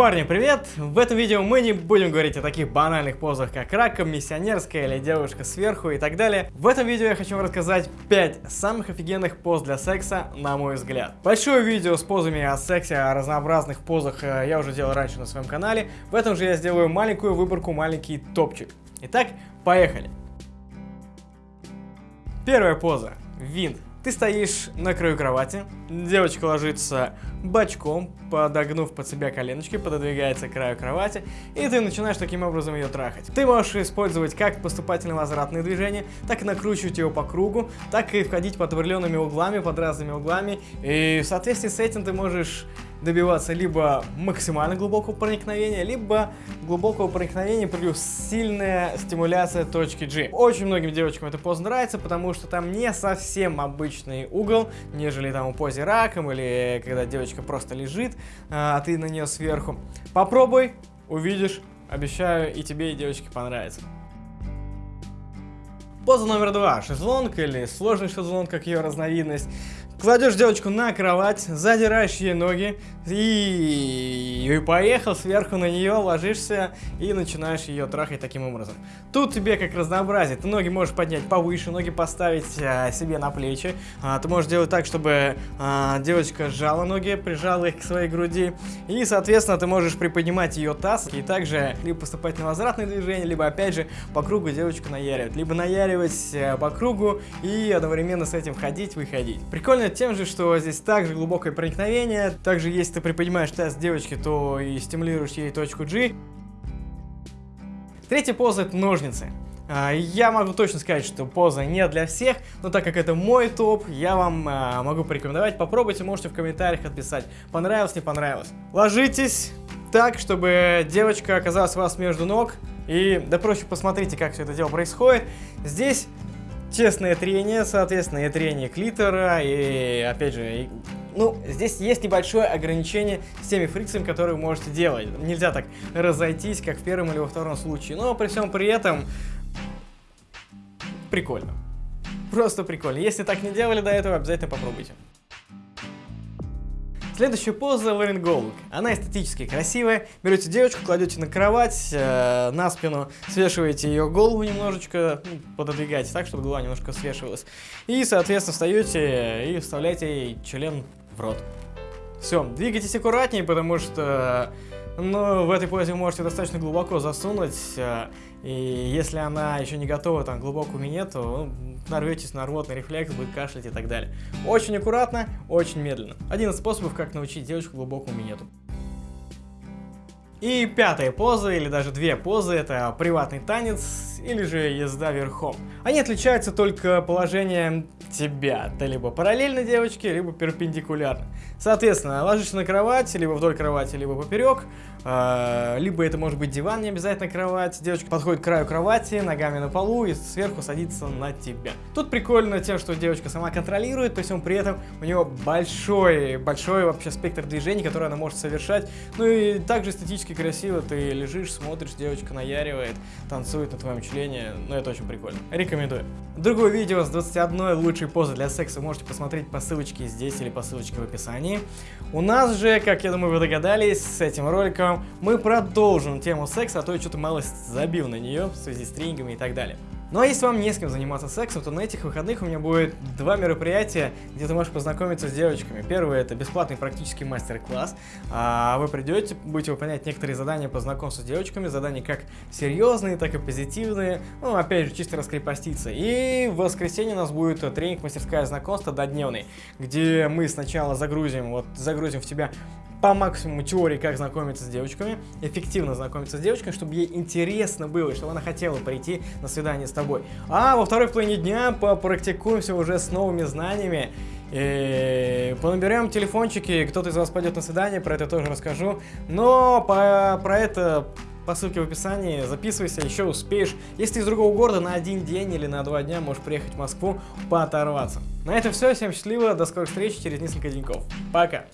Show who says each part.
Speaker 1: Парни, привет! В этом видео мы не будем говорить о таких банальных позах, как раком, миссионерская или девушка сверху и так далее. В этом видео я хочу вам рассказать 5 самых офигенных поз для секса, на мой взгляд. Большое видео с позами о сексе, о разнообразных позах э, я уже делал раньше на своем канале. В этом же я сделаю маленькую выборку, маленький топчик. Итак, поехали! Первая поза. Винт. Ты стоишь на краю кровати, девочка ложится бочком, подогнув под себя коленочки, пододвигается к краю кровати, и ты начинаешь таким образом ее трахать. Ты можешь использовать как поступательно-возвратные движения, так и накручивать ее по кругу, так и входить под определенными углами, под разными углами, и в соответствии с этим ты можешь добиваться либо максимально глубокого проникновения, либо глубокого проникновения плюс сильная стимуляция точки G. Очень многим девочкам это поз нравится, потому что там не совсем обычный угол, нежели там у позе раком или когда девочка просто лежит, а ты на нее сверху. Попробуй, увидишь, обещаю и тебе и девочке понравится. Поза номер два. Шезлонг или сложный шезлонг, как ее разновидность. Кладешь девочку на кровать, задираешь ей ноги и... и поехал сверху на нее, ложишься и начинаешь ее трахать таким образом. Тут тебе как разнообразие. Ты ноги можешь поднять повыше, ноги поставить а, себе на плечи. А, ты можешь делать так, чтобы а, девочка сжала ноги, прижала их к своей груди. И, соответственно, ты можешь приподнимать ее таз и также либо поступать на возвратные движения, либо, опять же, по кругу девочку наяривать. Либо наяривать а, по кругу и одновременно с этим ходить, выходить. Прикольно тем же, что здесь также глубокое проникновение. Также, если ты приподнимаешь таз девочки, то и стимулируешь ей точку G. Третья поза это ножницы. А, я могу точно сказать, что поза не для всех, но так как это мой топ, я вам а, могу порекомендовать. Попробуйте, можете в комментариях отписать, понравилось, не понравилось. Ложитесь так, чтобы девочка оказалась у вас между ног. И, да проще, посмотрите, как все это дело происходит. Здесь Честное трение, соответственно, и трение клитора, и, опять же, ну, здесь есть небольшое ограничение с теми фрикциями, которые вы можете делать. Нельзя так разойтись, как в первом или во втором случае, но при всем при этом прикольно. Просто прикольно. Если так не делали до этого, обязательно попробуйте. Следующая поза ларинголог. Она эстетически красивая. Берете девочку, кладете на кровать, э, на спину, свешиваете ее голову немножечко, ну, пододвигаете так, чтобы голова немножко свешивалась. И, соответственно, встаете и вставляете ей член в рот. Все, двигайтесь аккуратнее, потому что ну, в этой позе вы можете достаточно глубоко засунуть, э, и если она еще не готова там глубокую минет, то ну, нарветесь на рвотный рефлекс, будет кашлять и так далее. Очень аккуратно, очень медленно. Один из способов, как научить девочку глубокому минету. И пятая поза, или даже две позы, это приватный танец или же езда верхом. Они отличаются только положением тебя. Ты либо параллельно девочке, либо перпендикулярно. Соответственно, ложишься на кровать, либо вдоль кровати, либо поперек. Э, либо это может быть диван, не обязательно кровать. Девочка подходит к краю кровати, ногами на полу и сверху садится на тебя. Тут прикольно тем, что девочка сама контролирует, то есть он при этом у нее большой, большой вообще спектр движений, которые она может совершать. Ну и также эстетически красиво ты лежишь, смотришь, девочка наяривает, танцует на твоем члене. Ну это очень прикольно. Рекомендую. Другое видео с 21 лучшей позы для секса можете посмотреть по ссылочке здесь или по ссылочке в описании. У нас же, как я думаю вы догадались, с этим роликом мы продолжим тему секса, а то я что-то малость забил на нее в связи с тренингами и так далее. Ну а если вам не с кем заниматься сексом, то на этих выходных у меня будет два мероприятия, где ты можешь познакомиться с девочками. Первое это бесплатный практический мастер-класс. А вы придете, будете выполнять некоторые задания по знакомству с девочками, задания как серьезные, так и позитивные. Ну, опять же, чисто раскрепоститься. И в воскресенье у нас будет тренинг мастерская знакомства додневный, где мы сначала загрузим, вот загрузим в тебя по максимуму теории, как знакомиться с девочками, эффективно знакомиться с девочками, чтобы ей интересно было, чтобы она хотела прийти на свидание с тобой. А во второй половине дня попрактикуемся уже с новыми знаниями, и понаберем телефончики, кто-то из вас пойдет на свидание, про это тоже расскажу. Но по, про это по ссылке в описании, записывайся, еще успеешь. Если ты из другого города, на один день или на два дня можешь приехать в Москву пооторваться. На этом все, всем счастливо, до скорых встреч через несколько деньков. Пока!